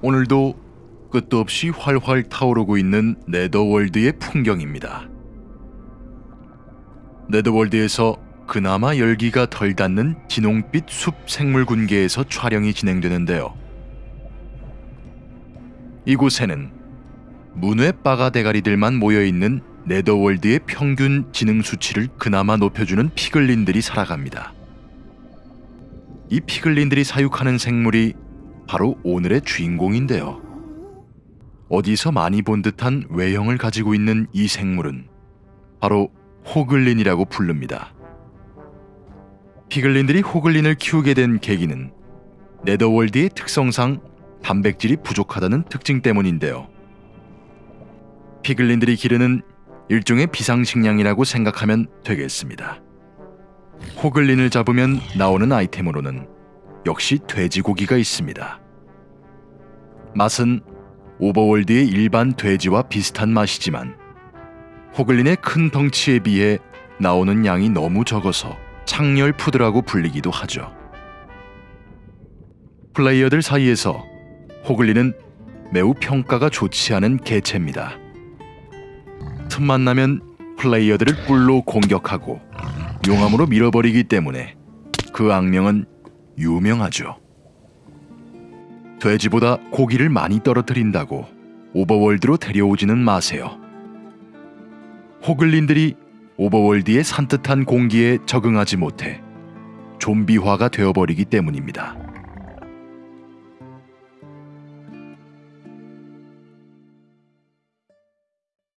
오늘도 끝도 없이 활활 타오르고 있는 네더월드의 풍경입니다. 네더월드에서 그나마 열기가 덜 닿는 진홍빛 숲 생물 군계에서 촬영이 진행되는데요. 이곳에는 문외 빠가 대가리들만 모여 있는 네더월드의 평균 지능 수치를 그나마 높여주는 피글린들이 살아갑니다. 이 피글린들이 사육하는 생물이 바로 오늘의 주인공인데요. 어디서 많이 본 듯한 외형을 가지고 있는 이 생물은 바로 호글린이라고 부릅니다. 피글린들이 호글린을 키우게 된 계기는 네더월드의 특성상 단백질이 부족하다는 특징 때문인데요. 피글린들이 기르는 일종의 비상식량이라고 생각하면 되겠습니다. 호글린을 잡으면 나오는 아이템으로는 역시 돼지고기가 있습니다. 맛은 오버월드의 일반 돼지와 비슷한 맛이지만 호글린의 큰 덩치에 비해 나오는 양이 너무 적어서 창렬 푸드라고 불리기도 하죠. 플레이어들 사이에서 호글린은 매우 평가가 좋지 않은 개체입니다. 틈만 나면 플레이어들을 뿔로 공격하고 용암으로 밀어버리기 때문에 그 악명은 유명하죠. 돼지보다 고기를 많이 떨어뜨린다고 오버월드로 데려오지는 마세요. 호글린들이 오버월드의 산뜻한 공기에 적응하지 못해 좀비화가 되어버리기 때문입니다.